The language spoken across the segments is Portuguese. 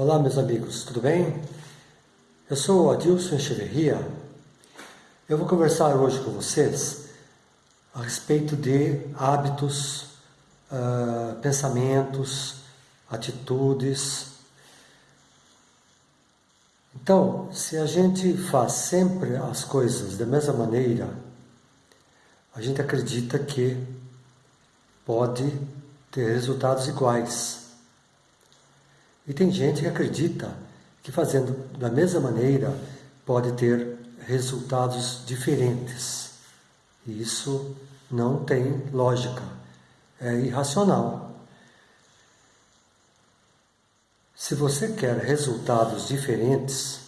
Olá, meus amigos, tudo bem? Eu sou o Adilson Echeverria. Eu vou conversar hoje com vocês a respeito de hábitos, uh, pensamentos, atitudes. Então, se a gente faz sempre as coisas da mesma maneira, a gente acredita que pode ter resultados iguais. E tem gente que acredita que fazendo da mesma maneira pode ter resultados diferentes. E isso não tem lógica, é irracional. Se você quer resultados diferentes,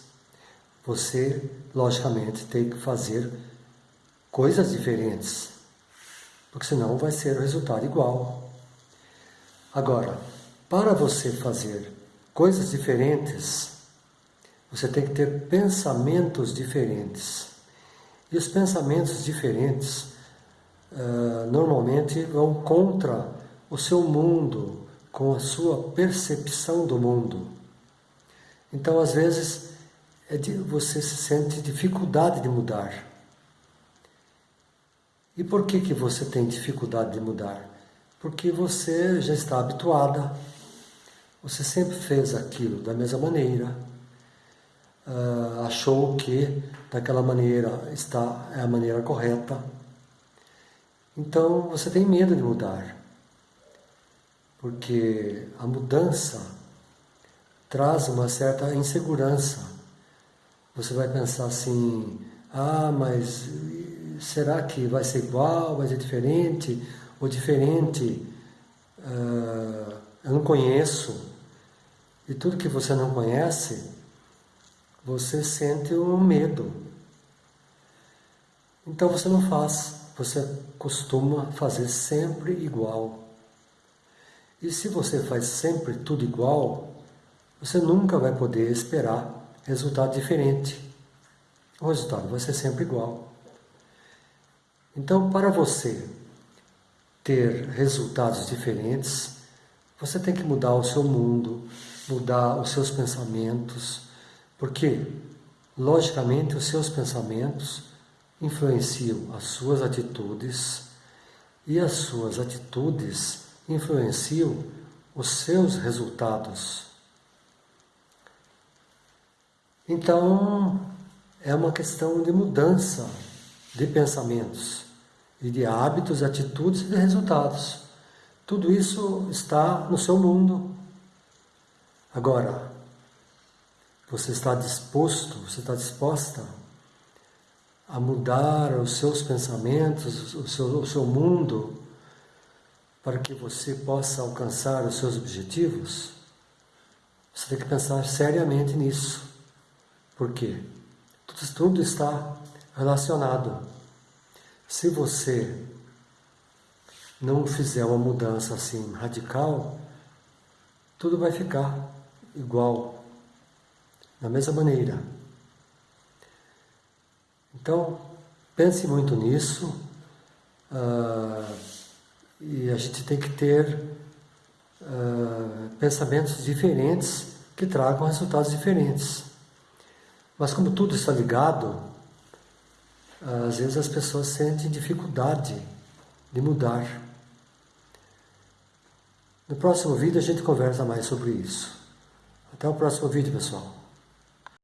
você logicamente tem que fazer coisas diferentes, porque senão vai ser o resultado igual. Agora, para você fazer coisas diferentes, você tem que ter pensamentos diferentes. E os pensamentos diferentes uh, normalmente vão contra o seu mundo, com a sua percepção do mundo. Então, às vezes, é de, você se sente dificuldade de mudar. E por que, que você tem dificuldade de mudar? Porque você já está habituada você sempre fez aquilo da mesma maneira, uh, achou que daquela maneira está é a maneira correta. Então você tem medo de mudar, porque a mudança traz uma certa insegurança. Você vai pensar assim: ah, mas será que vai ser igual, vai ser diferente? Ou diferente, uh, eu não conheço, e tudo que você não conhece, você sente um medo. Então você não faz, você costuma fazer sempre igual. E se você faz sempre tudo igual, você nunca vai poder esperar resultado diferente. O resultado vai ser sempre igual. Então, para você ter resultados diferentes, você tem que mudar o seu mundo, mudar os seus pensamentos, porque, logicamente, os seus pensamentos influenciam as suas atitudes e as suas atitudes influenciam os seus resultados. Então, é uma questão de mudança de pensamentos e de hábitos, atitudes e de resultados. Tudo isso está no seu mundo, Agora, você está disposto, você está disposta a mudar os seus pensamentos, o seu, o seu mundo, para que você possa alcançar os seus objetivos? Você tem que pensar seriamente nisso. Por quê? Tudo, tudo está relacionado. Se você não fizer uma mudança assim radical, tudo vai ficar igual, da mesma maneira. Então, pense muito nisso uh, e a gente tem que ter uh, pensamentos diferentes que tragam resultados diferentes. Mas como tudo está ligado, às vezes as pessoas sentem dificuldade de mudar. No próximo vídeo a gente conversa mais sobre isso. Até o próximo vídeo, pessoal.